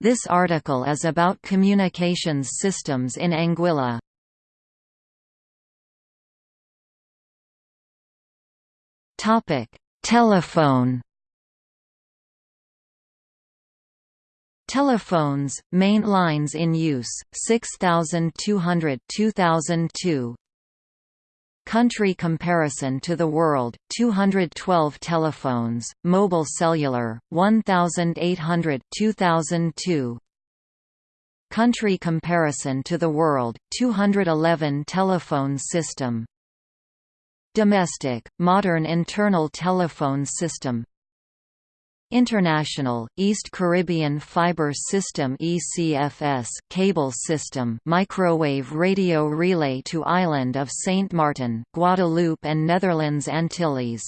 This article is about communications systems in Anguilla. Topic: Telephone. Telephones, main lines in use, 6200 2002. Country comparison to the world, 212 telephones, mobile cellular, 1800 2002. Country comparison to the world, 211 telephone system. Domestic, modern internal telephone system International, East Caribbean Fiber System ECFS cable system microwave radio relay to island of Saint Martin, Guadeloupe and Netherlands Antilles.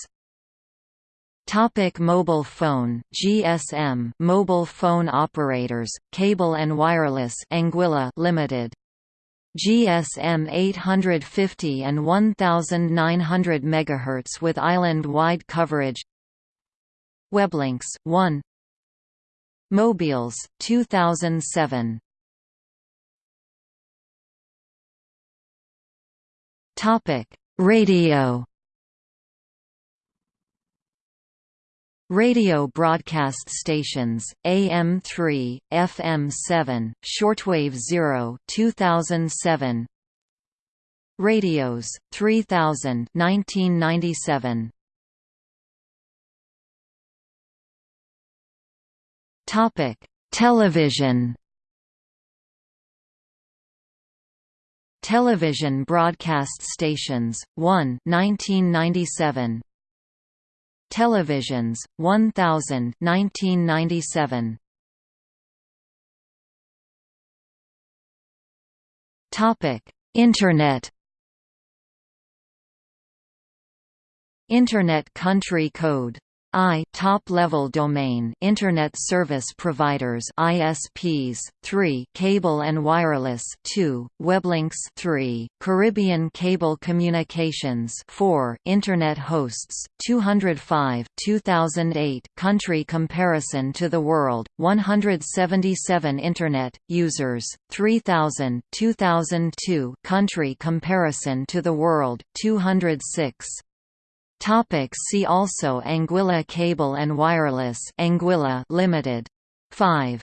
Topic mobile phone GSM mobile phone operators cable and wireless Anguilla Limited GSM 850 and 1900 MHz with island-wide coverage Weblinks 1 Mobiles 2007 Topic Radio. Radio broadcast stations, AM3, FM7, Shortwave 0 2007 Radios, 3000 1997 Topic: Television. Television broadcast stations 1 1997 Televisions 1000 1997 Topic. Internet Internet country code I top-level domain Internet Service Providers ISPs 3 Cable and Wireless 2 Weblinks 3 Caribbean Cable Communications 4 Internet Hosts 205 2008 Country comparison to the world 177 Internet users 3000 2002 Country comparison to the world 206 Topic see also Anguilla Cable and Wireless Anguilla Limited. 5